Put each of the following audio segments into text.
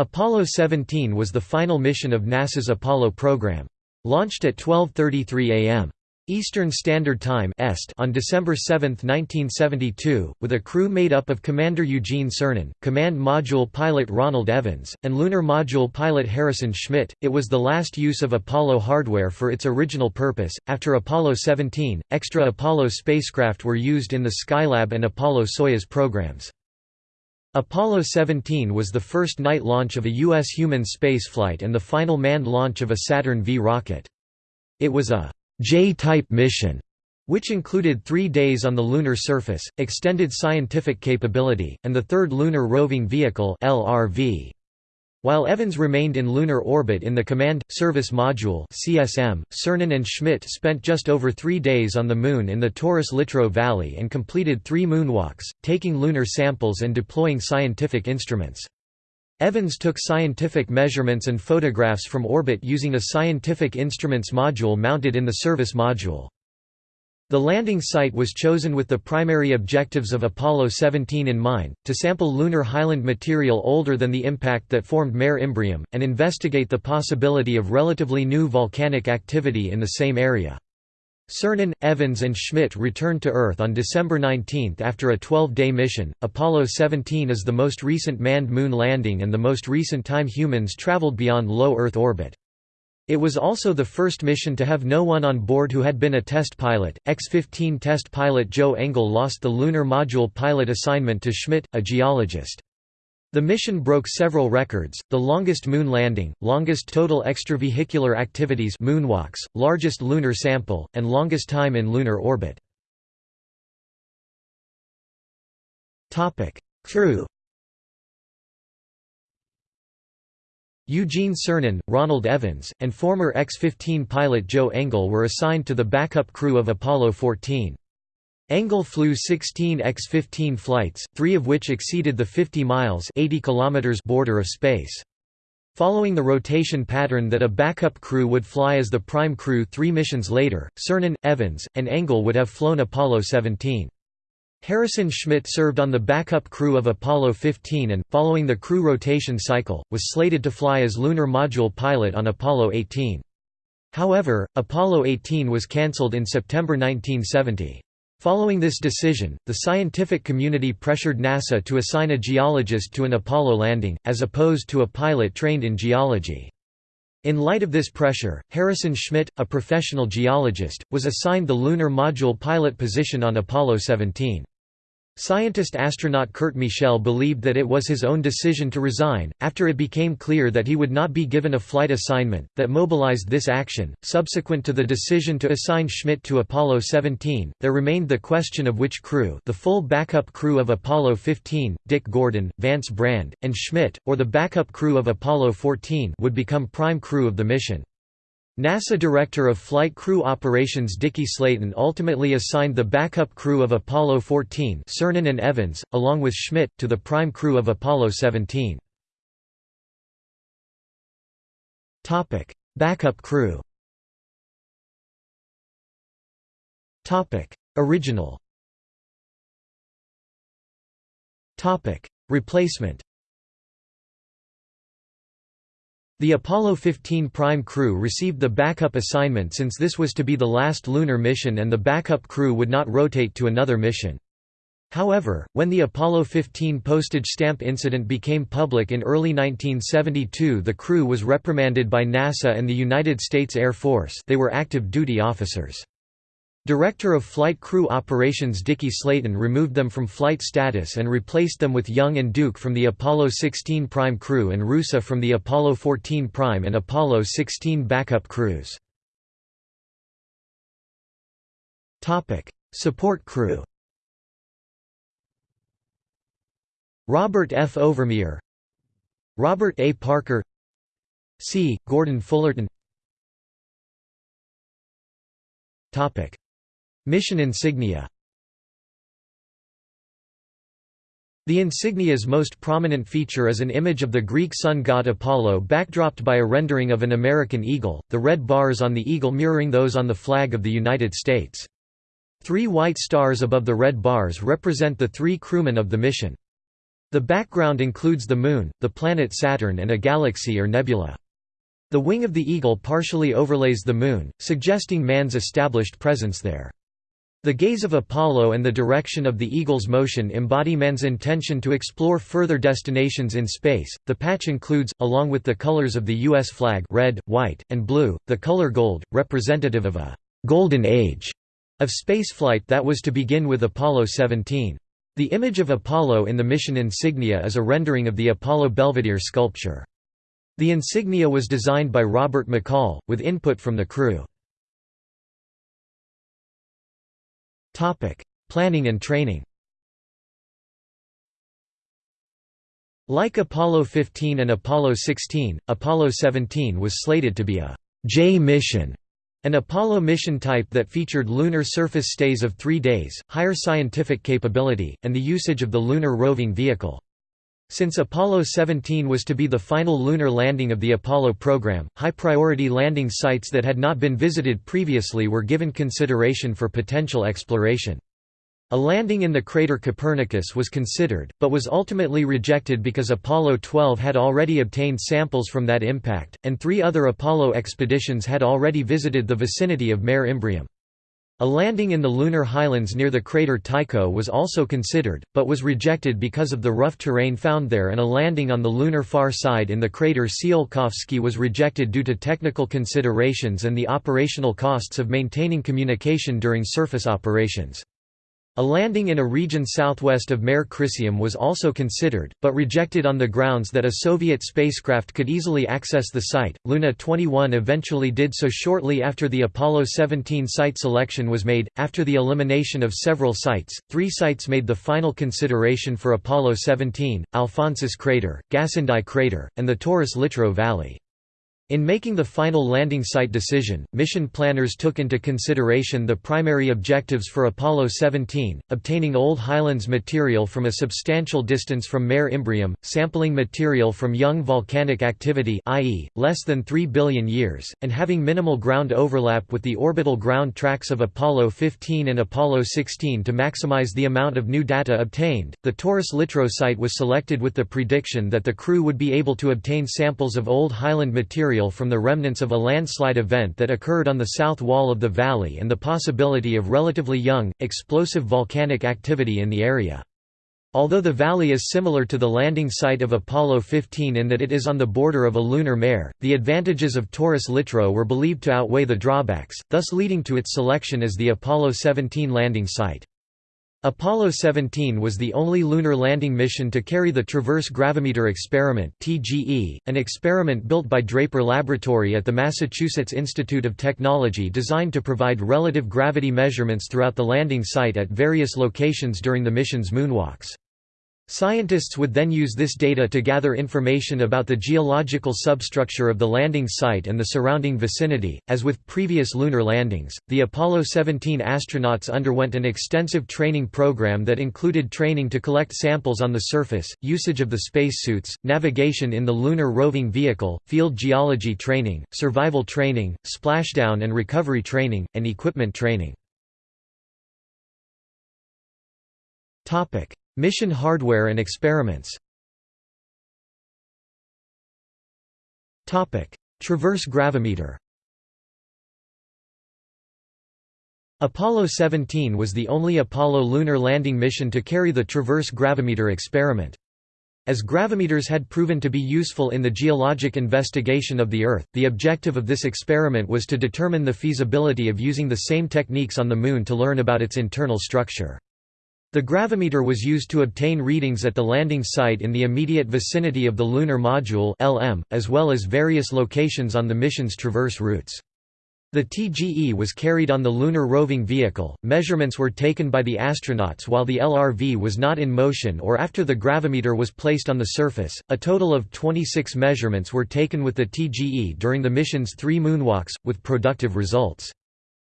Apollo 17 was the final mission of NASA's Apollo program. Launched at 12.33 am. Eastern Standard Time on December 7, 1972, with a crew made up of Commander Eugene Cernan, Command Module pilot Ronald Evans, and Lunar Module pilot Harrison Schmitt. It was the last use of Apollo hardware for its original purpose. After Apollo 17, extra Apollo spacecraft were used in the Skylab and Apollo-Soyuz programs. Apollo 17 was the first night launch of a U.S. human spaceflight and the final manned launch of a Saturn V rocket. It was a J-type mission, which included three days on the lunar surface, extended scientific capability, and the third Lunar Roving Vehicle LRV. While Evans remained in lunar orbit in the Command Service Module (CSM), Cernan and Schmitt spent just over 3 days on the moon in the Taurus-Littrow Valley and completed 3 moonwalks, taking lunar samples and deploying scientific instruments. Evans took scientific measurements and photographs from orbit using a scientific instruments module mounted in the service module. The landing site was chosen with the primary objectives of Apollo 17 in mind, to sample lunar highland material older than the impact that formed Mare Imbrium, and investigate the possibility of relatively new volcanic activity in the same area. Cernan, Evans, and Schmitt returned to Earth on December 19 after a 12 day mission. Apollo 17 is the most recent manned moon landing and the most recent time humans traveled beyond low Earth orbit. It was also the first mission to have no one on board who had been a test pilot. X 15 test pilot Joe Engle lost the Lunar Module pilot assignment to Schmitt, a geologist. The mission broke several records, the longest moon landing, longest total extravehicular activities moonwalks, largest lunar sample, and longest time in lunar orbit. Crew Eugene Cernan, Ronald Evans, and former X-15 pilot Joe Engle were assigned to the backup crew of Apollo 14. Engle flew 16 X-15 flights, three of which exceeded the 50 miles 80 kilometers border of space. Following the rotation pattern that a backup crew would fly as the prime crew three missions later, Cernan, Evans, and Engle would have flown Apollo 17. Harrison Schmitt served on the backup crew of Apollo 15 and, following the crew rotation cycle, was slated to fly as lunar module pilot on Apollo 18. However, Apollo 18 was cancelled in September 1970. Following this decision, the scientific community pressured NASA to assign a geologist to an Apollo landing, as opposed to a pilot trained in geology. In light of this pressure, Harrison Schmitt, a professional geologist, was assigned the lunar module pilot position on Apollo 17. Scientist-astronaut Curt Michel believed that it was his own decision to resign, after it became clear that he would not be given a flight assignment, that mobilized this action. Subsequent to the decision to assign Schmitt to Apollo 17, there remained the question of which crew the full backup crew of Apollo 15, Dick Gordon, Vance Brand, and Schmitt, or the backup crew of Apollo 14 would become prime crew of the mission. NASA Director of Flight Crew Operations Dickie Slayton ultimately assigned the backup crew of Apollo 14 Cernan and Evans, along with Schmitt, to the prime crew of Apollo 17. backup crew. Original. Replacement The Apollo 15 prime crew received the backup assignment since this was to be the last lunar mission and the backup crew would not rotate to another mission. However, when the Apollo 15 postage stamp incident became public in early 1972 the crew was reprimanded by NASA and the United States Air Force they were active duty officers. Director of Flight Crew Operations Dickie Slayton removed them from flight status and replaced them with Young and Duke from the Apollo 16 prime crew and Roosa from the Apollo 14 prime and Apollo 16 backup crews. Support crew Robert F. Overmyer Robert A. Parker C. Gordon Fullerton Mission insignia The insignia's most prominent feature is an image of the Greek sun god Apollo backdropped by a rendering of an American eagle, the red bars on the eagle mirroring those on the flag of the United States. Three white stars above the red bars represent the three crewmen of the mission. The background includes the Moon, the planet Saturn and a galaxy or nebula. The wing of the eagle partially overlays the Moon, suggesting man's established presence there. The gaze of Apollo and the direction of the eagle's motion embody man's intention to explore further destinations in space. The patch includes, along with the colors of the U.S. flag red, white, and blue, the color gold, representative of a «golden age» of spaceflight that was to begin with Apollo 17. The image of Apollo in the mission insignia is a rendering of the Apollo Belvedere sculpture. The insignia was designed by Robert McCall, with input from the crew. Planning and training Like Apollo 15 and Apollo 16, Apollo 17 was slated to be a J mission an Apollo mission type that featured lunar surface stays of three days, higher scientific capability, and the usage of the Lunar Roving Vehicle. Since Apollo 17 was to be the final lunar landing of the Apollo program, high-priority landing sites that had not been visited previously were given consideration for potential exploration. A landing in the crater Copernicus was considered, but was ultimately rejected because Apollo 12 had already obtained samples from that impact, and three other Apollo expeditions had already visited the vicinity of Mare Imbrium. A landing in the lunar highlands near the crater Tycho was also considered, but was rejected because of the rough terrain found there and a landing on the lunar far side in the crater Tsiolkovsky was rejected due to technical considerations and the operational costs of maintaining communication during surface operations. A landing in a region southwest of Mare Crisium was also considered, but rejected on the grounds that a Soviet spacecraft could easily access the site. Luna 21 eventually did so shortly after the Apollo 17 site selection was made. After the elimination of several sites, three sites made the final consideration for Apollo 17 Alphonsus Crater, Gassendi Crater, and the Taurus Littrow Valley. In making the final landing site decision, mission planners took into consideration the primary objectives for Apollo 17, obtaining Old Highlands material from a substantial distance from Mare Imbrium, sampling material from young volcanic activity i.e., less than 3 billion years, and having minimal ground overlap with the orbital ground tracks of Apollo 15 and Apollo 16 to maximize the amount of new data obtained. The Taurus Littrow site was selected with the prediction that the crew would be able to obtain samples of Old Highland material from the remnants of a landslide event that occurred on the south wall of the valley and the possibility of relatively young, explosive volcanic activity in the area. Although the valley is similar to the landing site of Apollo 15 in that it is on the border of a lunar mare, the advantages of Taurus Littrow were believed to outweigh the drawbacks, thus leading to its selection as the Apollo 17 landing site. Apollo 17 was the only lunar landing mission to carry the Traverse Gravimeter Experiment (TGE), an experiment built by Draper Laboratory at the Massachusetts Institute of Technology designed to provide relative gravity measurements throughout the landing site at various locations during the mission's moonwalks. Scientists would then use this data to gather information about the geological substructure of the landing site and the surrounding vicinity. As with previous lunar landings, the Apollo 17 astronauts underwent an extensive training program that included training to collect samples on the surface, usage of the spacesuits, navigation in the lunar roving vehicle, field geology training, survival training, splashdown and recovery training, and equipment training. Topic: Mission hardware and experiments Traverse gravimeter Apollo 17 was the only Apollo lunar landing mission to carry the Traverse gravimeter experiment. As gravimeters had proven to be useful in the geologic investigation of the Earth, the objective of this experiment was to determine the feasibility of using the same techniques on the Moon to learn about its internal structure. The gravimeter was used to obtain readings at the landing site in the immediate vicinity of the Lunar Module (LM), as well as various locations on the mission's traverse routes. The TGE was carried on the Lunar Roving Vehicle, measurements were taken by the astronauts while the LRV was not in motion or after the gravimeter was placed on the surface. A total of 26 measurements were taken with the TGE during the mission's three moonwalks, with productive results.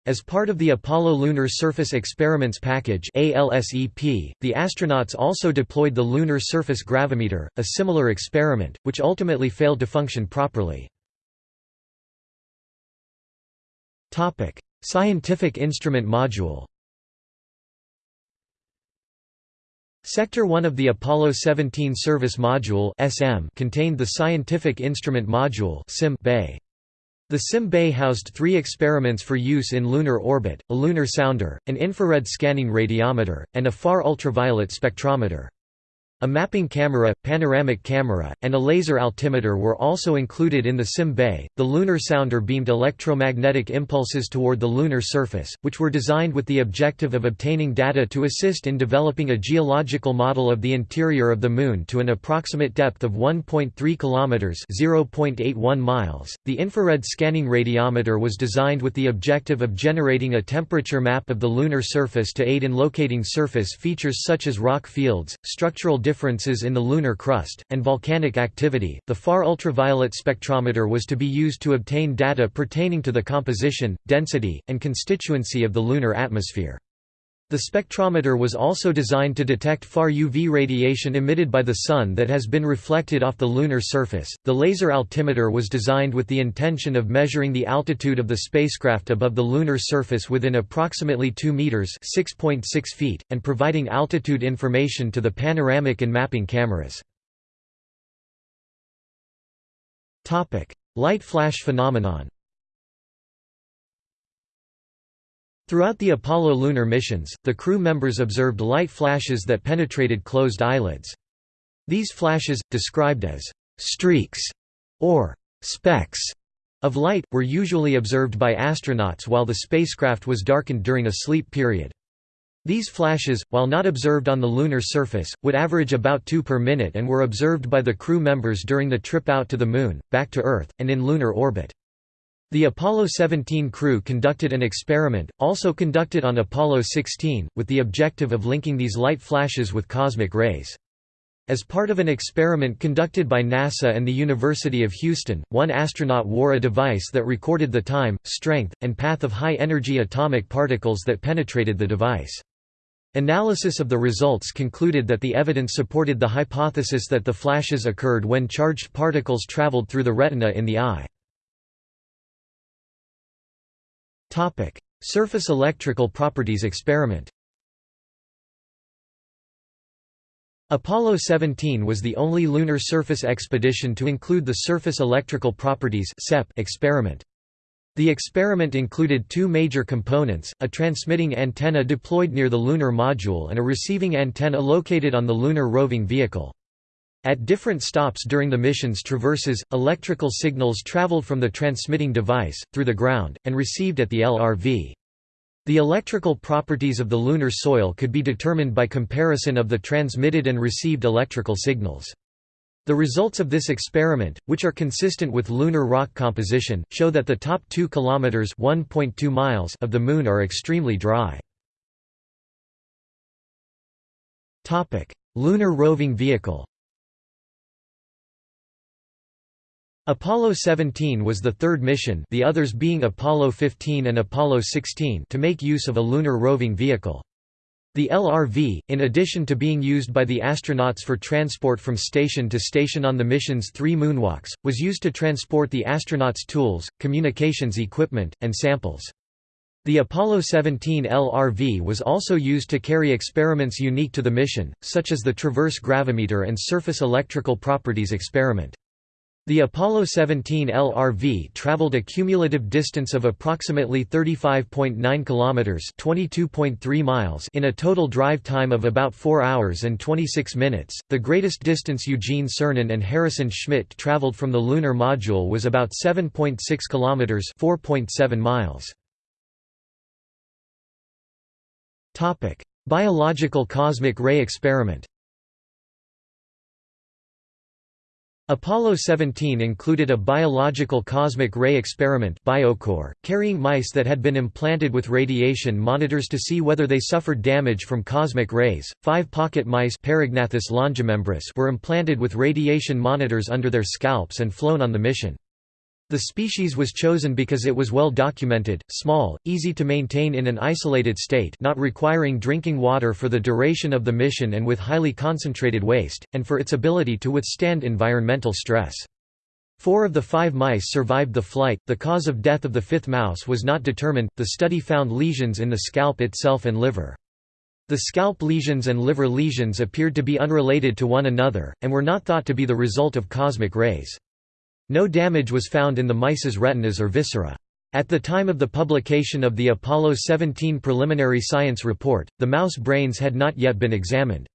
As part of the Apollo Lunar Surface Experiments Package ALSEP, the astronauts also deployed the Lunar Surface Gravimeter, a similar experiment, which ultimately failed to function properly. Scientific Instrument Module Sector 1 of the Apollo 17 Service Module contained the Scientific Instrument Module bay. The SIM bay housed three experiments for use in lunar orbit, a lunar sounder, an infrared scanning radiometer, and a far ultraviolet spectrometer. A mapping camera, panoramic camera, and a laser altimeter were also included in the SIM bay. The lunar sounder beamed electromagnetic impulses toward the lunar surface, which were designed with the objective of obtaining data to assist in developing a geological model of the interior of the Moon to an approximate depth of 1.3 kilometers (0.81 miles). The infrared scanning radiometer was designed with the objective of generating a temperature map of the lunar surface to aid in locating surface features such as rock fields, structural differences in the lunar crust, and volcanic activity. The far ultraviolet spectrometer was to be used to obtain data pertaining to the composition, density, and constituency of the lunar atmosphere. The spectrometer was also designed to detect far UV radiation emitted by the Sun that has been reflected off the lunar surface. The laser altimeter was designed with the intention of measuring the altitude of the spacecraft above the lunar surface within approximately 2 meters (6.6 feet) and providing altitude information to the panoramic and mapping cameras. Topic: Light flash phenomenon. Throughout the Apollo lunar missions, the crew members observed light flashes that penetrated closed eyelids. These flashes, described as «streaks» or «specks» of light, were usually observed by astronauts while the spacecraft was darkened during a sleep period. These flashes, while not observed on the lunar surface, would average about two per minute and were observed by the crew members during the trip out to the Moon, back to Earth, and in lunar orbit. The Apollo 17 crew conducted an experiment, also conducted on Apollo 16, with the objective of linking these light flashes with cosmic rays. As part of an experiment conducted by NASA and the University of Houston, one astronaut wore a device that recorded the time, strength, and path of high-energy atomic particles that penetrated the device. Analysis of the results concluded that the evidence supported the hypothesis that the flashes occurred when charged particles traveled through the retina in the eye. Topic: Surface electrical properties experiment. Apollo 17 was the only lunar surface expedition to include the Surface Electrical Properties (SEP) experiment. The experiment included two major components, a transmitting antenna deployed near the lunar module and a receiving antenna located on the lunar roving vehicle. At different stops during the mission's traverses, electrical signals traveled from the transmitting device, through the ground, and received at the LRV. The electrical properties of the lunar soil could be determined by comparison of the transmitted and received electrical signals. The results of this experiment, which are consistent with lunar rock composition, show that the top 2 kilometers (1.2 miles) of the moon are extremely dry. Topic: Lunar roving vehicle. Apollo 17 was the third mission the others being Apollo 15 and Apollo 16 to make use of a lunar roving vehicle. The LRV, in addition to being used by the astronauts for transport from station to station on the mission's three moonwalks, was used to transport the astronauts' tools, communications equipment, and samples. The Apollo 17 LRV was also used to carry experiments unique to the mission, such as the Traverse Gravimeter and Surface Electrical Properties experiment. The Apollo 17 LRV traveled a cumulative distance of approximately 35.9 kilometers, 22.3 miles in a total drive time of about 4 hours and 26 minutes. The greatest distance Eugene Cernan and Harrison Schmitt traveled from the lunar module was about 7.6 kilometers, 4.7 miles. Topic: Biological cosmic ray experiment. Apollo 17 included a biological cosmic ray experiment BioCore, carrying mice that had been implanted with radiation monitors to see whether they suffered damage from cosmic rays. Five pocket mice were implanted with radiation monitors under their scalps and flown on the mission. The species was chosen because it was well documented, small, easy to maintain in an isolated state not requiring drinking water for the duration of the mission and with highly concentrated waste, and for its ability to withstand environmental stress. Four of the five mice survived the flight. The cause of death of the fifth mouse was not determined. The study found lesions in the scalp itself and liver. The scalp lesions and liver lesions appeared to be unrelated to one another, and were not thought to be the result of cosmic rays. No damage was found in the mice's retinas or viscera. At the time of the publication of the Apollo 17 preliminary science report, the mouse brains had not yet been examined.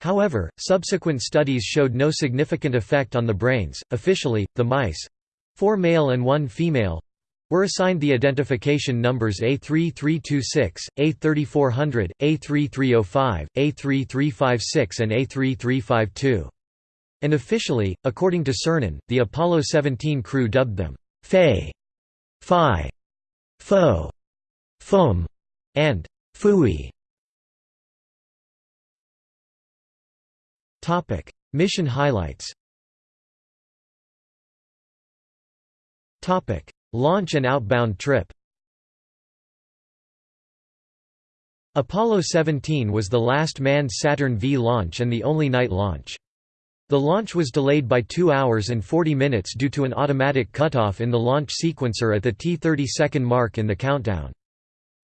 However, subsequent studies showed no significant effect on the brains. Officially, the mice four male and one female were assigned the identification numbers A3326, A3400, A3305, A3356 and A3352. And officially, according to Cernan, the Apollo 17 crew dubbed them Faye, Phi, Fo, Fum, and Phooey. Topic: Mission highlights. Topic: Launch and outbound trip. Apollo 17 was the last manned Saturn V launch and the only night launch. The launch was delayed by 2 hours and 40 minutes due to an automatic cutoff in the launch sequencer at the T30 second mark in the countdown.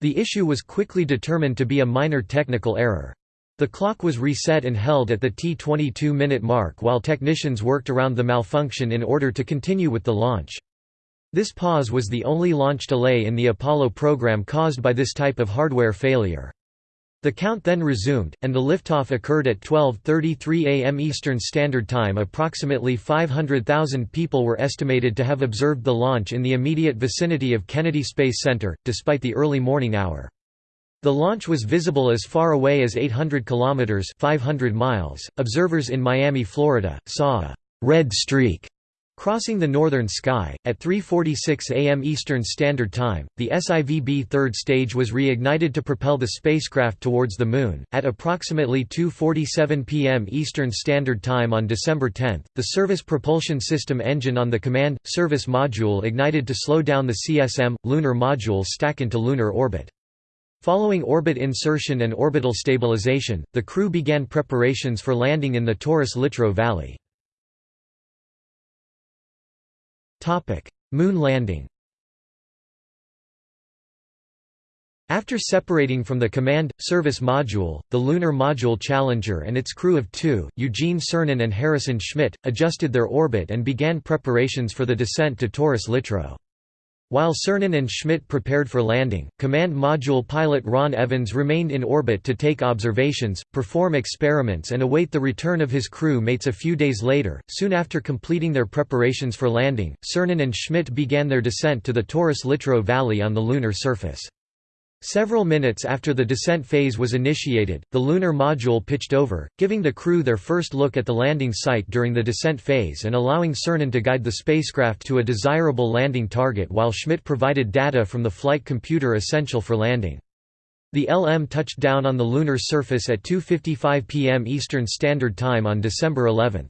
The issue was quickly determined to be a minor technical error. The clock was reset and held at the T22 minute mark while technicians worked around the malfunction in order to continue with the launch. This pause was the only launch delay in the Apollo program caused by this type of hardware failure. The count then resumed, and the liftoff occurred at 12.33 am Eastern Standard Time approximately 500,000 people were estimated to have observed the launch in the immediate vicinity of Kennedy Space Center, despite the early morning hour. The launch was visible as far away as 800 kilometers (500 miles). Observers in Miami, Florida, saw a red streak crossing the northern sky at 3:46 a.m. Eastern Standard Time. The SIVB third stage was reignited to propel the spacecraft towards the moon at approximately 2:47 p.m. Eastern Standard Time on December 10. The Service Propulsion System engine on the command service module ignited to slow down the CSM lunar module stack into lunar orbit. Following orbit insertion and orbital stabilization, the crew began preparations for landing in the Taurus Littrow Valley. Moon landing After separating from the Command, Service Module, the Lunar Module Challenger and its crew of two, Eugene Cernan and Harrison Schmitt, adjusted their orbit and began preparations for the descent to Taurus Littrow. While Cernan and Schmitt prepared for landing, Command Module pilot Ron Evans remained in orbit to take observations, perform experiments and await the return of his crew mates a few days later. Soon after completing their preparations for landing, Cernan and Schmitt began their descent to the Taurus Littrow Valley on the lunar surface. Several minutes after the descent phase was initiated, the lunar module pitched over, giving the crew their first look at the landing site during the descent phase and allowing Cernan to guide the spacecraft to a desirable landing target while Schmitt provided data from the flight computer essential for landing. The LM touched down on the lunar surface at 2.55 pm Eastern Standard Time on December 11.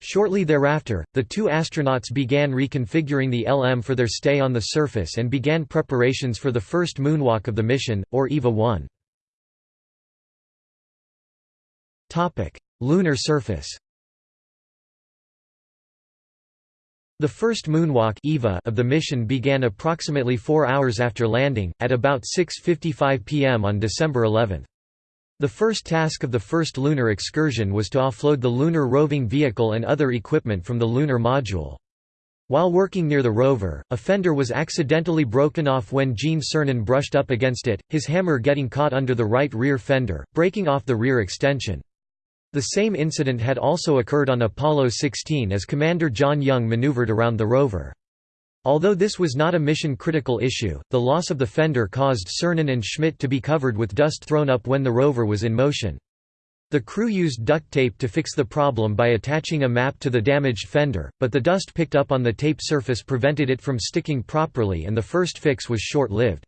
Shortly thereafter, the two astronauts began reconfiguring the LM for their stay on the surface and began preparations for the first moonwalk of the mission, or EVA-1. Lunar surface The first moonwalk EVA of the mission began approximately four hours after landing, at about 6.55 pm on December 11. The first task of the first lunar excursion was to offload the lunar roving vehicle and other equipment from the lunar module. While working near the rover, a fender was accidentally broken off when Gene Cernan brushed up against it, his hammer getting caught under the right rear fender, breaking off the rear extension. The same incident had also occurred on Apollo 16 as Commander John Young maneuvered around the rover. Although this was not a mission-critical issue, the loss of the fender caused Cernan and Schmitt to be covered with dust thrown up when the rover was in motion. The crew used duct tape to fix the problem by attaching a map to the damaged fender, but the dust picked up on the tape surface prevented it from sticking properly and the first fix was short-lived.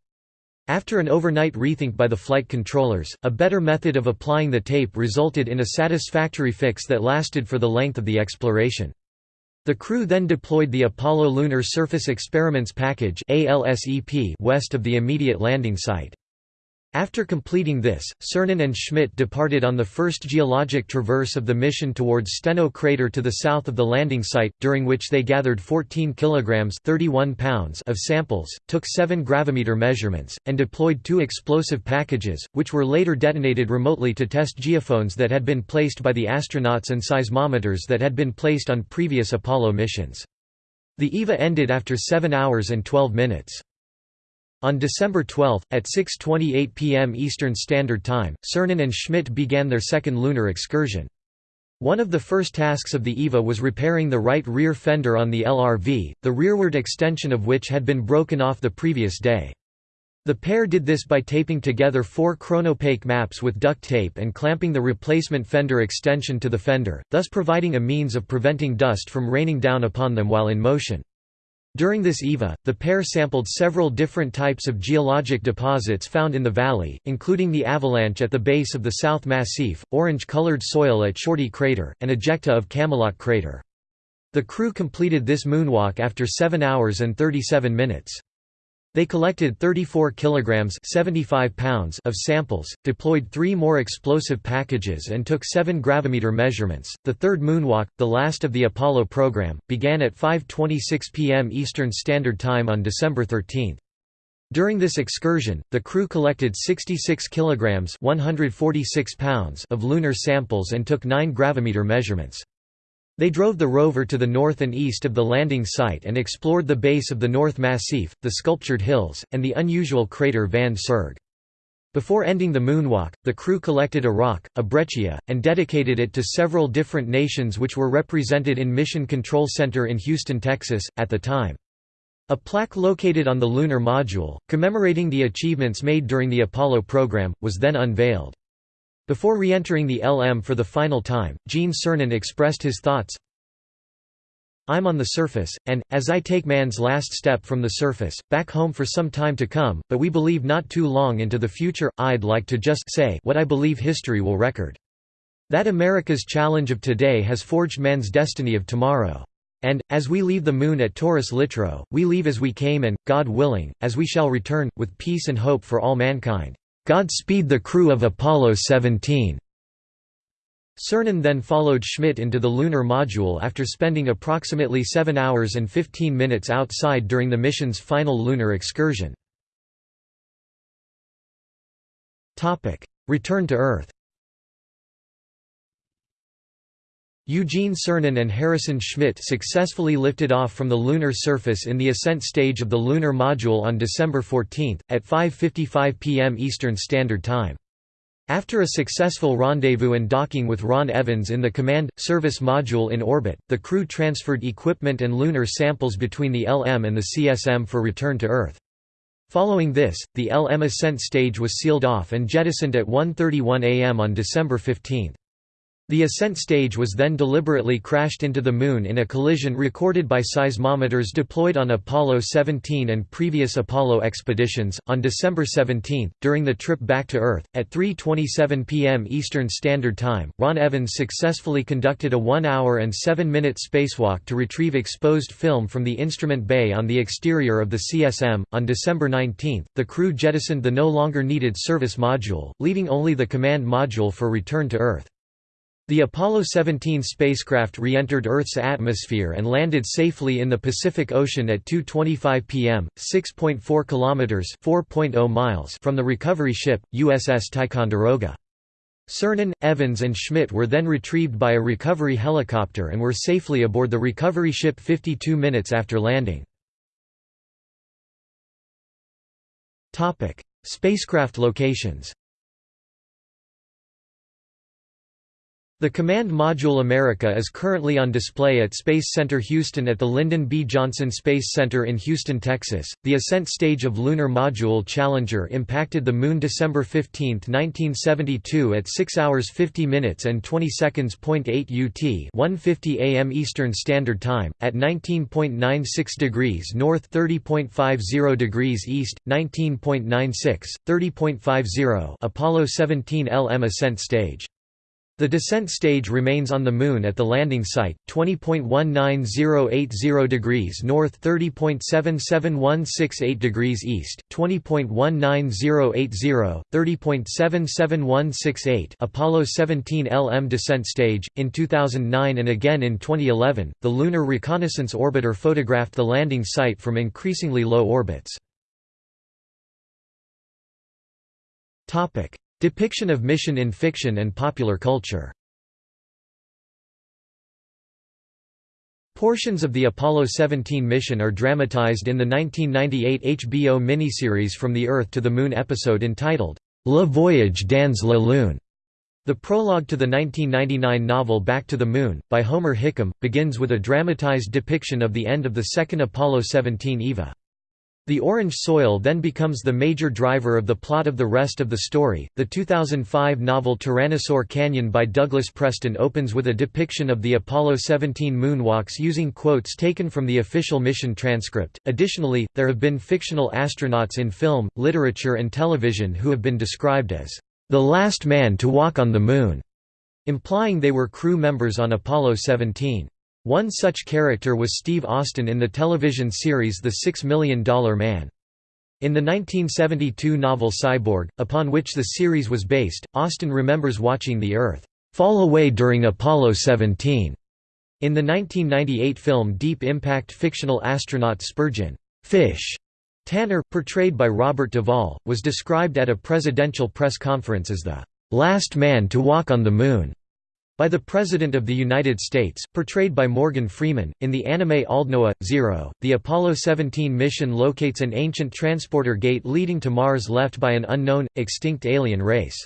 After an overnight rethink by the flight controllers, a better method of applying the tape resulted in a satisfactory fix that lasted for the length of the exploration. The crew then deployed the Apollo Lunar Surface Experiments Package west of the immediate landing site. After completing this, Cernan and Schmitt departed on the first geologic traverse of the mission towards Steno crater to the south of the landing site, during which they gathered 14 kilograms 31 pounds of samples, took 7 gravimeter measurements, and deployed two explosive packages, which were later detonated remotely to test geophones that had been placed by the astronauts and seismometers that had been placed on previous Apollo missions. The EVA ended after 7 hours and 12 minutes. On December 12, at 6.28 p.m. Eastern Standard Time, Cernan and Schmitt began their second lunar excursion. One of the first tasks of the EVA was repairing the right rear fender on the LRV, the rearward extension of which had been broken off the previous day. The pair did this by taping together four cronapaque maps with duct tape and clamping the replacement fender extension to the fender, thus providing a means of preventing dust from raining down upon them while in motion. During this EVA, the pair sampled several different types of geologic deposits found in the valley, including the avalanche at the base of the South Massif, orange-colored soil at Shorty Crater, and ejecta of Camelot Crater. The crew completed this moonwalk after 7 hours and 37 minutes. They collected 34 kilograms 75 pounds of samples, deployed three more explosive packages and took 7 gravimeter measurements. The third moonwalk, the last of the Apollo program, began at 5:26 p.m. Eastern Standard Time on December 13. During this excursion, the crew collected 66 kilograms 146 pounds of lunar samples and took 9 gravimeter measurements. They drove the rover to the north and east of the landing site and explored the base of the North Massif, the sculptured hills, and the unusual crater Van Serg. Before ending the moonwalk, the crew collected a rock, a breccia, and dedicated it to several different nations which were represented in Mission Control Center in Houston, Texas, at the time. A plaque located on the lunar module, commemorating the achievements made during the Apollo program, was then unveiled. Before re-entering the LM for the final time, Gene Cernan expressed his thoughts, I'm on the surface, and, as I take man's last step from the surface, back home for some time to come, but we believe not too long into the future, I'd like to just say what I believe history will record. That America's challenge of today has forged man's destiny of tomorrow. And, as we leave the moon at Taurus Littrow, we leave as we came and, God willing, as we shall return, with peace and hope for all mankind. Godspeed the crew of Apollo 17. Cernan then followed Schmitt into the lunar module after spending approximately 7 hours and 15 minutes outside during the mission's final lunar excursion. Return to Earth Eugene Cernan and Harrison Schmitt successfully lifted off from the lunar surface in the ascent stage of the lunar module on December 14, at 5.55 pm Eastern Standard Time. After a successful rendezvous and docking with Ron Evans in the Command – Service module in orbit, the crew transferred equipment and lunar samples between the LM and the CSM for return to Earth. Following this, the LM ascent stage was sealed off and jettisoned at 1.31 am on December 15. The ascent stage was then deliberately crashed into the Moon in a collision recorded by seismometers deployed on Apollo 17 and previous Apollo expeditions. On December 17, during the trip back to Earth, at 3:27 p.m. Eastern Standard Time, Ron Evans successfully conducted a 1-hour and 7-minute spacewalk to retrieve exposed film from the instrument bay on the exterior of the CSM. On December 19, the crew jettisoned the no longer needed service module, leaving only the command module for return to Earth. The Apollo 17 spacecraft re-entered Earth's atmosphere and landed safely in the Pacific Ocean at 2:25 p.m., 6.4 kilometers (4.0 miles) from the recovery ship USS Ticonderoga. Cernan, Evans and Schmitt were then retrieved by a recovery helicopter and were safely aboard the recovery ship 52 minutes after landing. Spacecraft locations The Command Module America is currently on display at Space Center Houston at the Lyndon B. Johnson Space Center in Houston, Texas. The ascent stage of Lunar Module Challenger impacted the Moon December 15, 1972 at 6 hours 50 minutes and 20 seconds. 8 UT 1:50 a.m. Eastern Standard Time at 19.96 degrees north, 30.50 degrees east, 19.96, 30.50 Apollo 17 LM ascent stage. The descent stage remains on the Moon at the landing site, 20.19080 degrees north 30.77168 degrees east, 20.19080, 30.77168 Apollo 17 LM descent stage. In 2009 and again in 2011, the Lunar Reconnaissance Orbiter photographed the landing site from increasingly low orbits. Depiction of mission in fiction and popular culture Portions of the Apollo 17 mission are dramatized in the 1998 HBO miniseries From the Earth to the Moon episode entitled, Le Voyage dans la Lune. The prologue to the 1999 novel Back to the Moon, by Homer Hickam, begins with a dramatized depiction of the end of the second Apollo 17 EVA. The orange soil then becomes the major driver of the plot of the rest of the story. The 2005 novel Tyrannosaur Canyon by Douglas Preston opens with a depiction of the Apollo 17 moonwalks using quotes taken from the official mission transcript. Additionally, there have been fictional astronauts in film, literature, and television who have been described as the last man to walk on the Moon, implying they were crew members on Apollo 17. One such character was Steve Austin in the television series The Six Million Dollar Man. In the 1972 novel Cyborg, upon which the series was based, Austin remembers watching the Earth fall away during Apollo 17. In the 1998 film Deep Impact fictional astronaut Spurgeon Fish Tanner, portrayed by Robert Duvall, was described at a presidential press conference as the last man to walk on the Moon by the President of the United States, portrayed by Morgan Freeman. In the anime Aldnoah, Zero, the Apollo 17 mission locates an ancient transporter gate leading to Mars left by an unknown, extinct alien race.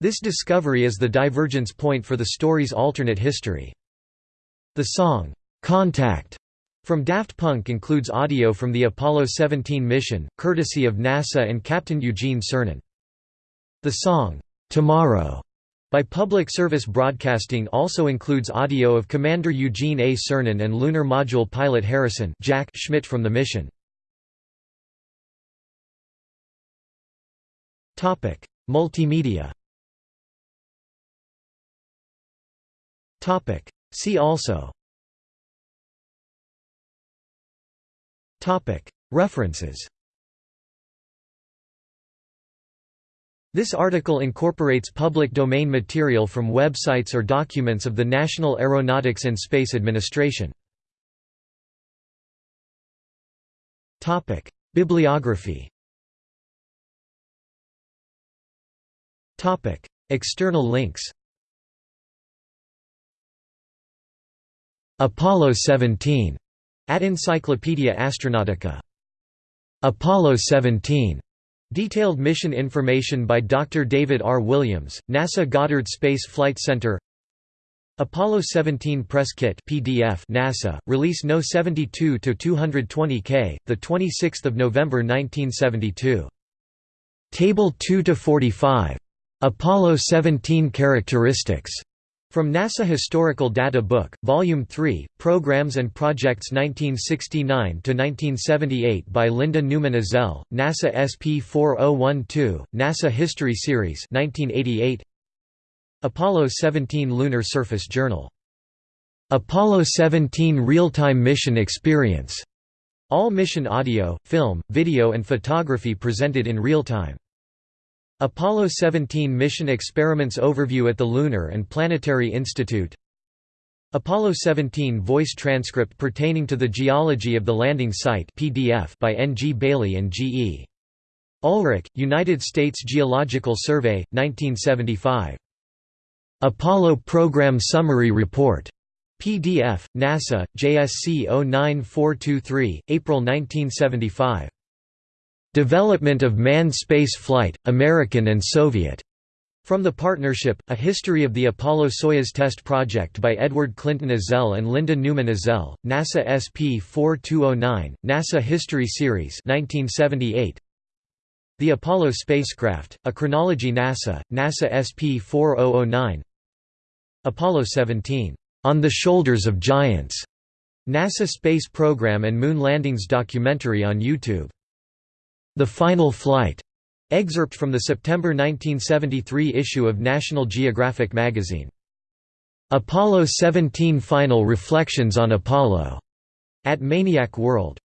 This discovery is the divergence point for the story's alternate history. The song, Contact, from Daft Punk includes audio from the Apollo 17 mission, courtesy of NASA and Captain Eugene Cernan. The song, Tomorrow, by Public Service Broadcasting also includes audio of Commander Eugene A. Cernan and Lunar Module pilot Harrison Jack Schmitt from the mission. Multimedia See also References This article incorporates public domain material from websites or documents of the National Aeronautics and Space Administration. Bibliography External links Apollo 17 at Encyclopaedia Astronautica. Apollo 17 Detailed mission information by Dr. David R. Williams, NASA Goddard Space Flight Center Apollo 17 Press Kit PDF NASA, release No. 72-220K, 26 November 1972. Table 2–45. Apollo 17 Characteristics from NASA Historical Data Book, Volume 3, Programs and Projects 1969–1978 by Linda Newman Ezell, NASA SP 4012, NASA History Series 1988. Apollo 17 Lunar Surface Journal. Apollo 17 Real-Time Mission Experience. All mission audio, film, video and photography presented in real time. Apollo 17 mission experiments overview at the Lunar and Planetary Institute Apollo 17 voice transcript pertaining to the geology of the landing site PDF by N. G. Bailey and G. E. Ulrich, United States Geological Survey, 1975. Apollo Program Summary Report. PDF, NASA, JSC 09423, April 1975. Development of Manned Space Flight, American and Soviet. From the Partnership, A History of the Apollo-Soyuz Test Project by Edward Clinton Ezell and Linda Newman Ezell, NASA SP 4209, NASA History Series 1978. The Apollo Spacecraft, A Chronology NASA, NASA SP 4009 Apollo 17, "'On the Shoulders of Giants' NASA Space Program and Moon Landings documentary on YouTube the Final Flight, Excerpt from the September 1973 issue of National Geographic magazine. Apollo 17 Final Reflections on Apollo. At Maniac World.